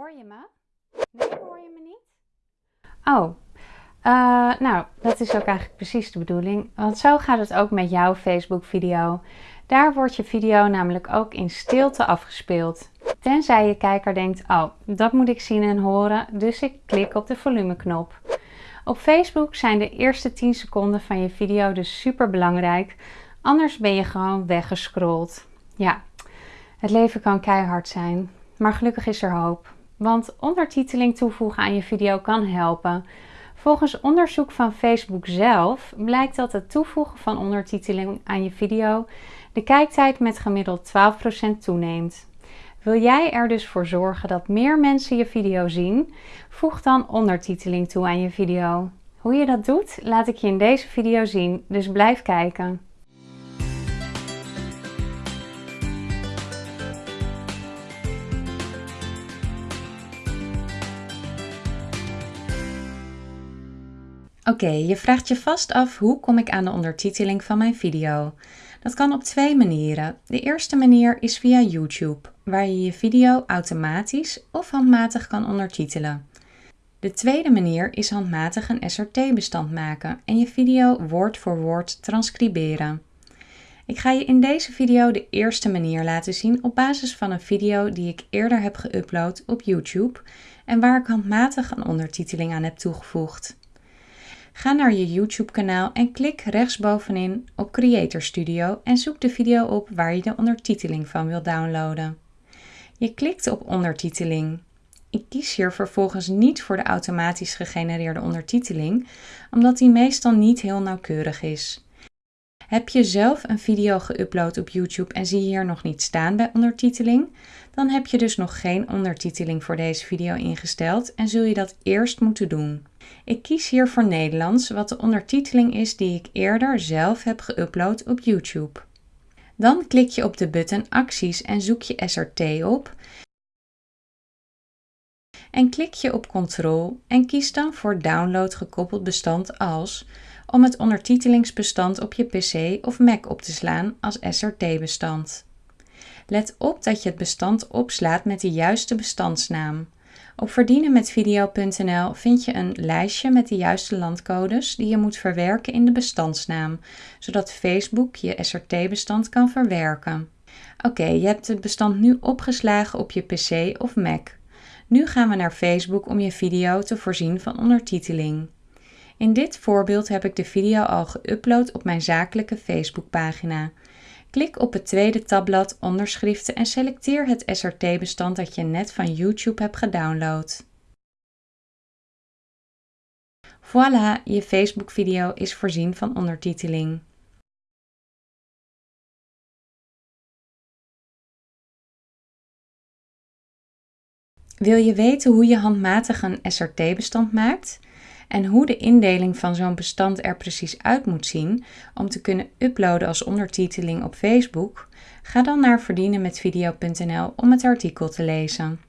Hoor je me? Nee, hoor je me niet? Oh, uh, nou, dat is ook eigenlijk precies de bedoeling. Want zo gaat het ook met jouw Facebook video. Daar wordt je video namelijk ook in stilte afgespeeld. Tenzij je kijker denkt, oh, dat moet ik zien en horen, dus ik klik op de volumeknop. Op Facebook zijn de eerste 10 seconden van je video dus super belangrijk, anders ben je gewoon weggescrolld. Ja, het leven kan keihard zijn, maar gelukkig is er hoop. Want ondertiteling toevoegen aan je video kan helpen. Volgens onderzoek van Facebook zelf blijkt dat het toevoegen van ondertiteling aan je video de kijktijd met gemiddeld 12% toeneemt. Wil jij er dus voor zorgen dat meer mensen je video zien? Voeg dan ondertiteling toe aan je video. Hoe je dat doet, laat ik je in deze video zien, dus blijf kijken. Oké, je vraagt je vast af hoe kom ik aan de ondertiteling van mijn video. Dat kan op twee manieren. De eerste manier is via YouTube, waar je je video automatisch of handmatig kan ondertitelen. De tweede manier is handmatig een SRT-bestand maken en je video woord voor woord transcriberen. Ik ga je in deze video de eerste manier laten zien op basis van een video die ik eerder heb geüpload op YouTube en waar ik handmatig een ondertiteling aan heb toegevoegd. Ga naar je YouTube kanaal en klik rechtsbovenin op Creator Studio en zoek de video op waar je de ondertiteling van wil downloaden. Je klikt op ondertiteling. Ik kies hier vervolgens niet voor de automatisch gegenereerde ondertiteling, omdat die meestal niet heel nauwkeurig is. Heb je zelf een video geüpload op YouTube en zie je hier nog niet staan bij ondertiteling? Dan heb je dus nog geen ondertiteling voor deze video ingesteld en zul je dat eerst moeten doen. Ik kies hier voor Nederlands, wat de ondertiteling is die ik eerder zelf heb geüpload op YouTube. Dan klik je op de button Acties en zoek je SRT op. En klik je op Control en kies dan voor Download gekoppeld bestand als om het ondertitelingsbestand op je PC of Mac op te slaan als SRT-bestand. Let op dat je het bestand opslaat met de juiste bestandsnaam. Op verdienenmetvideo.nl vind je een lijstje met de juiste landcodes die je moet verwerken in de bestandsnaam, zodat Facebook je SRT-bestand kan verwerken. Oké, je hebt het bestand nu opgeslagen op je PC of Mac. Nu gaan we naar Facebook om je video te voorzien van ondertiteling. In dit voorbeeld heb ik de video al geüpload op mijn zakelijke Facebookpagina. Klik op het tweede tabblad Onderschriften en selecteer het SRT-bestand dat je net van YouTube hebt gedownload. Voilà, je Facebook-video is voorzien van ondertiteling. Wil je weten hoe je handmatig een SRT-bestand maakt? en hoe de indeling van zo'n bestand er precies uit moet zien om te kunnen uploaden als ondertiteling op Facebook, ga dan naar verdienenmetvideo.nl om het artikel te lezen.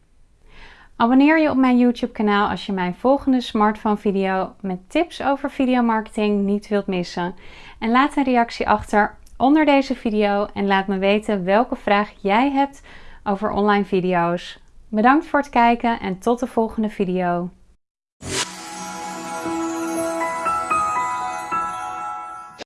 Abonneer je op mijn YouTube kanaal als je mijn volgende smartphone video met tips over videomarketing niet wilt missen. En laat een reactie achter onder deze video en laat me weten welke vraag jij hebt over online video's. Bedankt voor het kijken en tot de volgende video.